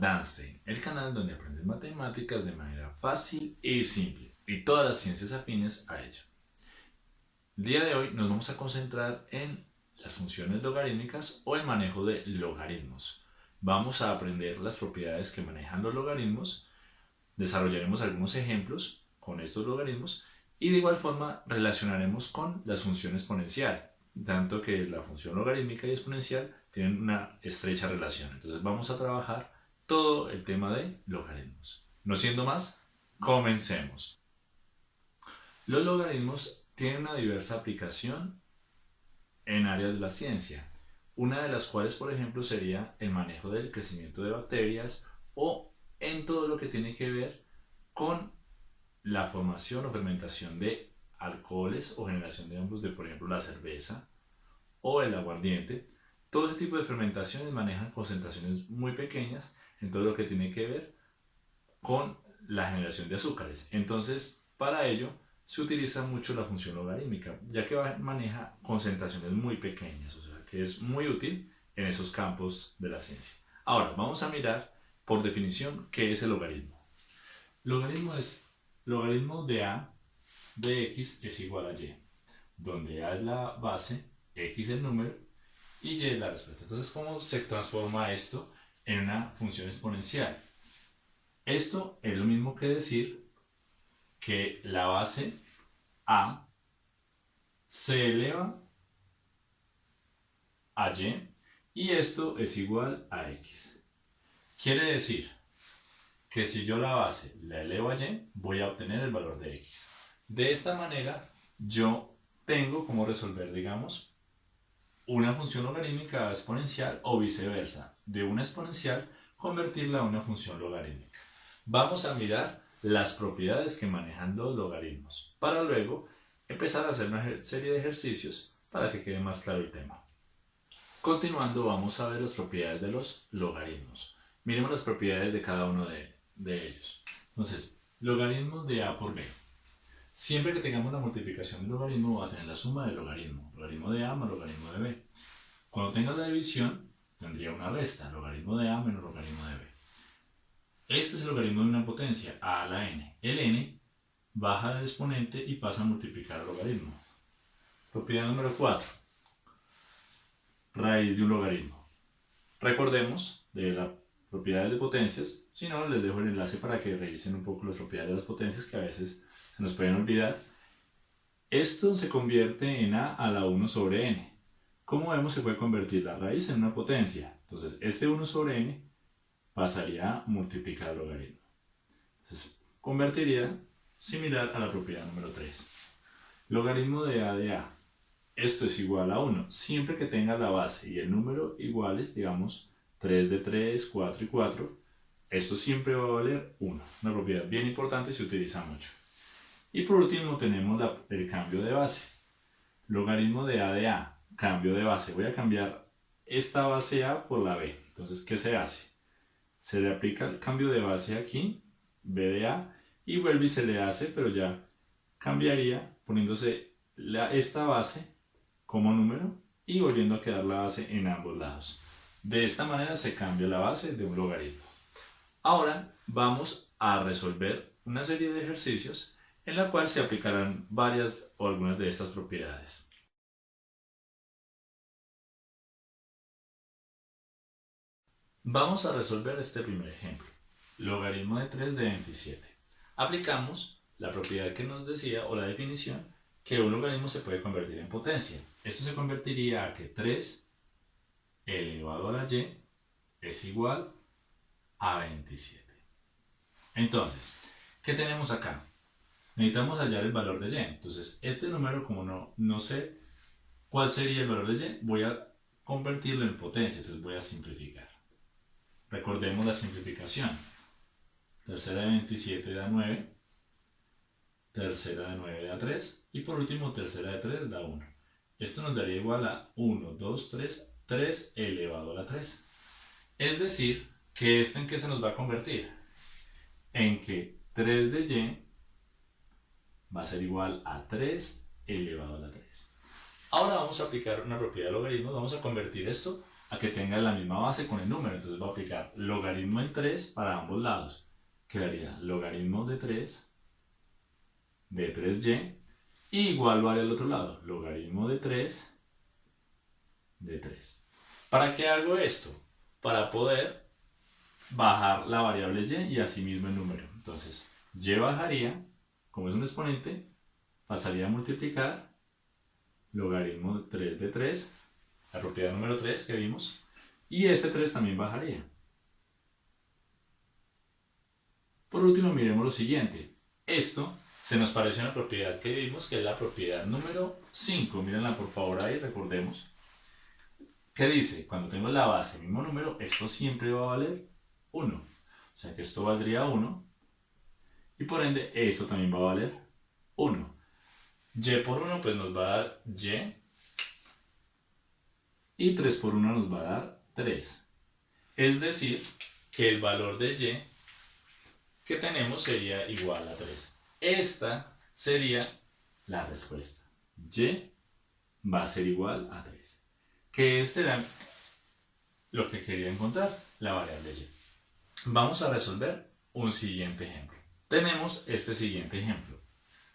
Danstein, el canal donde aprendes matemáticas de manera fácil y simple y todas las ciencias afines a ello. El día de hoy nos vamos a concentrar en las funciones logarítmicas o el manejo de logaritmos. Vamos a aprender las propiedades que manejan los logaritmos, desarrollaremos algunos ejemplos con estos logaritmos y de igual forma relacionaremos con las funciones exponencial, tanto que la función logarítmica y exponencial tienen una estrecha relación. Entonces vamos a trabajar todo el tema de logaritmos. No siendo más, comencemos. Los logaritmos tienen una diversa aplicación en áreas de la ciencia, una de las cuales, por ejemplo, sería el manejo del crecimiento de bacterias o en todo lo que tiene que ver con la formación o fermentación de alcoholes o generación de hongos de, por ejemplo, la cerveza o el aguardiente. Todo ese tipo de fermentaciones manejan concentraciones muy pequeñas en todo lo que tiene que ver con la generación de azúcares. Entonces, para ello se utiliza mucho la función logarítmica, ya que maneja concentraciones muy pequeñas, o sea, que es muy útil en esos campos de la ciencia. Ahora, vamos a mirar por definición qué es el logaritmo. Logaritmo es logaritmo de a de x es igual a y, donde a es la base, x el número y y es la respuesta. Entonces, ¿cómo se transforma esto en una función exponencial? Esto es lo mismo que decir que la base a se eleva a y y esto es igual a x. Quiere decir que si yo la base la elevo a y, voy a obtener el valor de x. De esta manera, yo tengo como resolver, digamos, una función logarítmica exponencial o viceversa. De una exponencial, convertirla a una función logarítmica. Vamos a mirar las propiedades que manejan los logaritmos, para luego empezar a hacer una serie de ejercicios para que quede más claro el tema. Continuando, vamos a ver las propiedades de los logaritmos. Miremos las propiedades de cada uno de de ellos. Entonces, logaritmo de a por b. Siempre que tengamos la multiplicación del logaritmo va a tener la suma del logaritmo. Logaritmo de a más logaritmo de b. Cuando tenga la división, tendría una resta. Logaritmo de a menos logaritmo de b. Este es el logaritmo de una potencia, a a la n. El n baja del exponente y pasa a multiplicar el logaritmo. Propiedad número 4. Raíz de un logaritmo. Recordemos de las propiedades de potencias si no, les dejo el enlace para que revisen un poco las propiedades de las potencias que a veces se nos pueden olvidar. Esto se convierte en a a la 1 sobre n. Como vemos, se puede convertir la raíz en una potencia. Entonces, este 1 sobre n pasaría a multiplicar el logaritmo. Entonces, convertiría similar a la propiedad número 3. Logaritmo de a de a. Esto es igual a 1. Siempre que tenga la base y el número iguales, digamos 3 de 3, 4 y 4, esto siempre va a valer 1, una propiedad bien importante y se utiliza mucho. Y por último tenemos el cambio de base. Logaritmo de a de a, cambio de base. Voy a cambiar esta base a por la b. Entonces, ¿qué se hace? Se le aplica el cambio de base aquí, b de a, y vuelve y se le hace, pero ya cambiaría poniéndose esta base como número y volviendo a quedar la base en ambos lados. De esta manera se cambia la base de un logaritmo. Ahora vamos a resolver una serie de ejercicios en la cual se aplicarán varias o algunas de estas propiedades. Vamos a resolver este primer ejemplo. Logaritmo de 3 de 27. Aplicamos la propiedad que nos decía o la definición que un logaritmo se puede convertir en potencia. Esto se convertiría a que 3 elevado a y es igual a 27. Entonces, ¿qué tenemos acá? Necesitamos hallar el valor de y. Entonces, este número, como no, no sé cuál sería el valor de y, voy a convertirlo en potencia. Entonces voy a simplificar. Recordemos la simplificación. Tercera de 27 da 9. Tercera de 9 da 3. Y por último, tercera de 3 da 1. Esto nos daría igual a 1, 2, 3, 3 elevado a la 3. Es decir, ¿Que esto en qué se nos va a convertir? En que 3 de y va a ser igual a 3 elevado a la 3. Ahora vamos a aplicar una propiedad de logaritmos, vamos a convertir esto a que tenga la misma base con el número. Entonces voy a aplicar logaritmo del 3 para ambos lados. Quedaría logaritmo de 3 de 3y igual vale al otro lado, logaritmo de 3 de 3. ¿Para qué hago esto? Para poder bajar la variable y y asimismo el número. Entonces, y bajaría, como es un exponente, pasaría a multiplicar logaritmo de 3 de 3, la propiedad número 3 que vimos, y este 3 también bajaría. Por último, miremos lo siguiente. Esto se nos parece una propiedad que vimos, que es la propiedad número 5. Mírenla por favor ahí, recordemos. ¿Qué dice? Cuando tengo la base, mismo número, esto siempre va a valer 1. O sea que esto valdría 1. Y por ende, esto también va a valer 1. Y por 1 pues nos va a dar Y. Y 3 por 1 nos va a dar 3. Es decir, que el valor de Y que tenemos sería igual a 3. Esta sería la respuesta. Y va a ser igual a 3. Que este era lo que quería encontrar, la variable Y. Vamos a resolver un siguiente ejemplo. Tenemos este siguiente ejemplo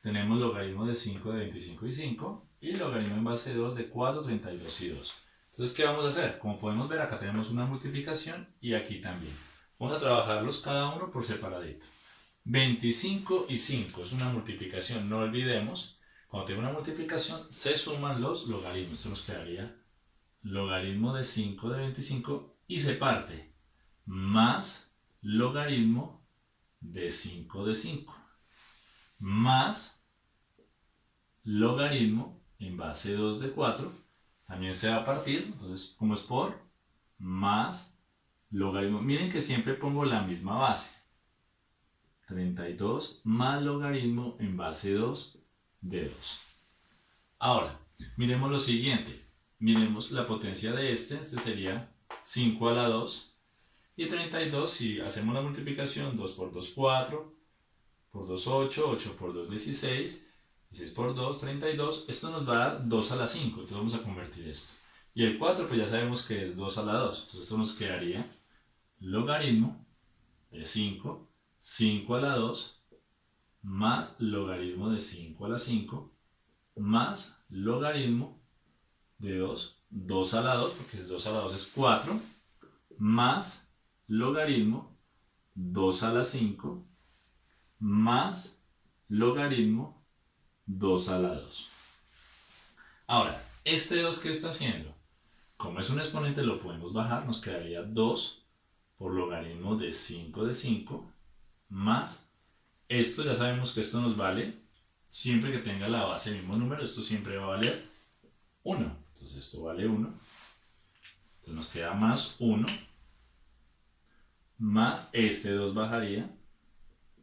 tenemos logaritmo de 5 de 25 y 5 y logaritmo en base de 2 de 4, 32 y 2. Entonces, ¿qué vamos a hacer? Como podemos ver, acá tenemos una multiplicación y aquí también. Vamos a trabajarlos cada uno por separadito. 25 y 5 es una multiplicación, no olvidemos. Cuando tengo una multiplicación, se suman los logaritmos. Esto nos quedaría logaritmo de 5 de 25 y se parte más logaritmo de 5 de 5 más logaritmo en base 2 de 4 también se va a partir, entonces como es por más logaritmo, miren que siempre pongo la misma base. 32 más logaritmo en base 2 de 2 ahora, miremos lo siguiente. Miremos la potencia de este, este sería 5 a la 2 y 32 si hacemos la multiplicación 2 por 2 4 por 2, 8, 8 por 2, 16, 16 por 2, 32. Esto nos va a dar 2 a la 5, entonces vamos a convertir esto. Y el 4 pues ya sabemos que es 2 a la 2, entonces esto nos quedaría logaritmo de 5, 5 a la 2, más logaritmo de 5 a la 5, más logaritmo de 2, 2 a la 2, porque 2 a la 2 es 4, más logaritmo 2 a la 5, más logaritmo 2 a la 2. Ahora, este 2 que está haciendo, como es un exponente lo podemos bajar, nos quedaría 2 por logaritmo de 5 de 5 más, esto ya sabemos que esto nos vale, siempre que tenga la base el mismo número, esto siempre va a valer 1. Entonces esto vale 1. Entonces nos queda más 1 más este 2 bajaría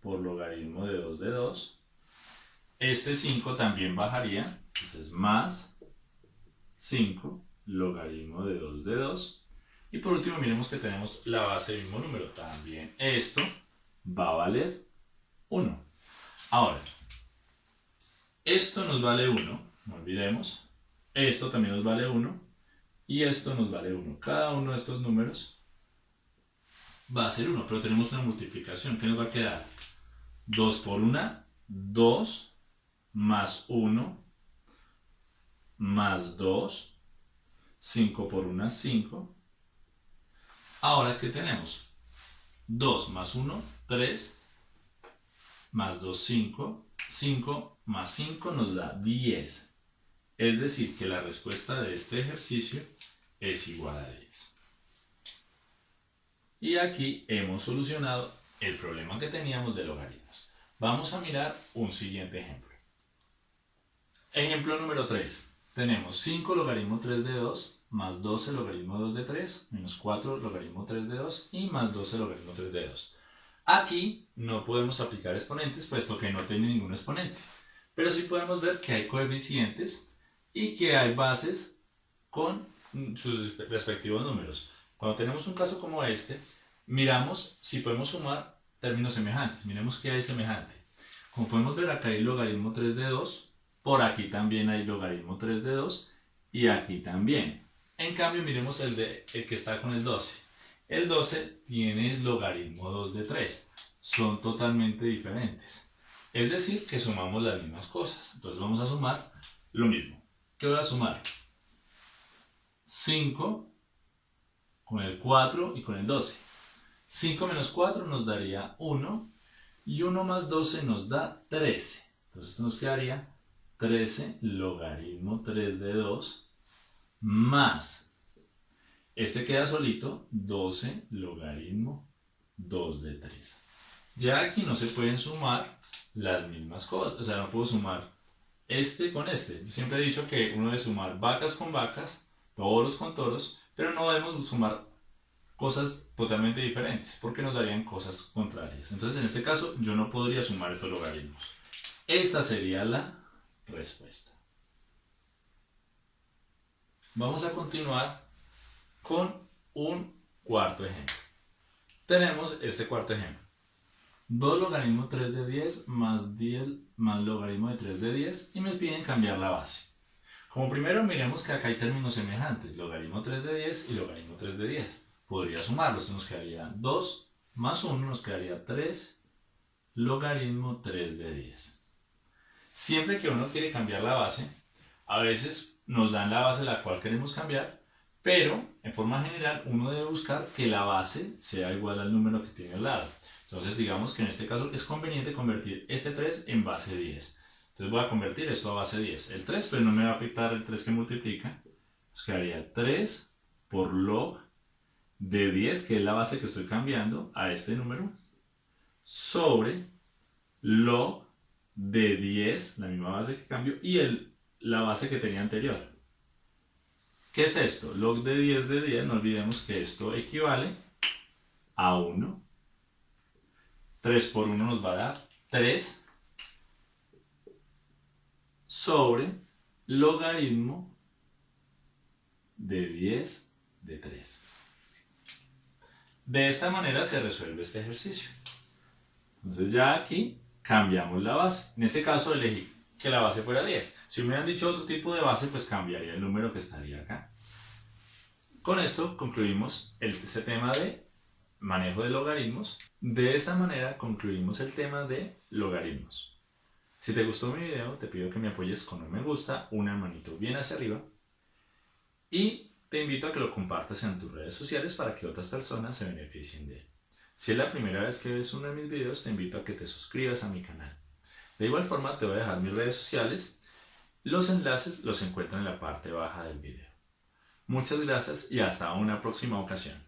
por logaritmo de 2 de 2. Este 5 también bajaría, entonces más 5 logaritmo de 2 de 2. Y por último miremos que tenemos la base del mismo número. También esto va a valer 1. Ahora, esto nos vale 1, no olvidemos. Esto también nos vale 1. Y esto nos vale 1. Cada uno de estos números va a ser 1, pero tenemos una multiplicación. ¿Qué nos va a quedar? 2 por 1, 2, más 1, más 2, 5 por 1, 5. Ahora, ¿qué tenemos? 2 más 1, 3, más 2, 5, 5 más 5 nos da 10. Es decir, que la respuesta de este ejercicio es igual a 10. Y aquí hemos solucionado el problema que teníamos de logaritmos. Vamos a mirar un siguiente ejemplo. Ejemplo número 3. Tenemos 5 logaritmo 3 de 2 más 12 logaritmo 2 de 3 menos 4 logaritmo 3 de 2 y más 12 logaritmo 3 de 2. Aquí no podemos aplicar exponentes puesto que no tiene ningún exponente. Pero sí podemos ver que hay coeficientes y que hay bases con sus respectivos números. Cuando tenemos un caso como este, miramos si podemos sumar términos semejantes. Miremos qué hay semejante. Como podemos ver, acá hay logaritmo 3 de 2, por aquí también hay logaritmo 3 de 2 y aquí también. En cambio, miremos el, de, el que está con el 12. El 12 tiene logaritmo 2 de 3. Son totalmente diferentes. Es decir, que sumamos las mismas cosas. Entonces vamos a sumar lo mismo. ¿Qué voy a sumar? 5 con el 4 y con el 12. 5 menos 4 nos daría 1 y 1 más 12 nos da 13. Entonces esto nos quedaría 13 logaritmo 3 de 2 más, este queda solito, 12 logaritmo 2 de 3. Ya aquí no se pueden sumar las mismas cosas, o sea, no puedo sumar este con este. Yo siempre he dicho que uno debe sumar vacas con vacas, toros con toros, pero no debemos sumar cosas totalmente diferentes porque nos darían cosas contrarias. Entonces, en este caso, yo no podría sumar estos logaritmos. Esta sería la respuesta. Vamos a continuar con un cuarto ejemplo. Tenemos este cuarto ejemplo. 2 logaritmo 3 de 10 más 10 más logaritmo de 3 de 10 y me piden cambiar la base. Como primero miremos que acá hay términos semejantes, logaritmo 3 de 10 y logaritmo 3 de 10. Podría sumarlos, nos quedaría 2 más 1 nos quedaría 3 logaritmo 3 de 10. Siempre que uno quiere cambiar la base, a veces nos dan la base la cual queremos cambiar, pero en forma general uno debe buscar que la base sea igual al número que tiene al lado. Entonces digamos que en este caso es conveniente convertir este 3 en base 10. Entonces voy a convertir esto a base 10. El 3, pero no me va a afectar el 3 que multiplica. Nos quedaría 3 por log de 10, que es la base que estoy cambiando a este número, sobre log de 10, la misma base que cambio, y el, la base que tenía anterior. ¿Qué es esto? Log de 10 de 10, no olvidemos que esto equivale a 1. 3 por 1 nos va a dar 3 sobre logaritmo de 10 de 3. De esta manera se resuelve este ejercicio. Entonces ya aquí cambiamos la base. En este caso elegí que la base fuera 10. Si me hubieran dicho otro tipo de base, pues cambiaría el número que estaría acá. Con esto concluimos este tema de manejo de logaritmos. De esta manera concluimos el tema de logaritmos. Si te gustó mi video, te pido que me apoyes con un me gusta, una manito bien hacia arriba y te invito a que lo compartas en tus redes sociales para que otras personas se beneficien de él. Si es la primera vez que ves uno de mis videos, te invito a que te suscribas a mi canal. De igual forma, te voy a dejar mis redes sociales. Los enlaces los encuentran en la parte baja del video. Muchas gracias y hasta una próxima ocasión.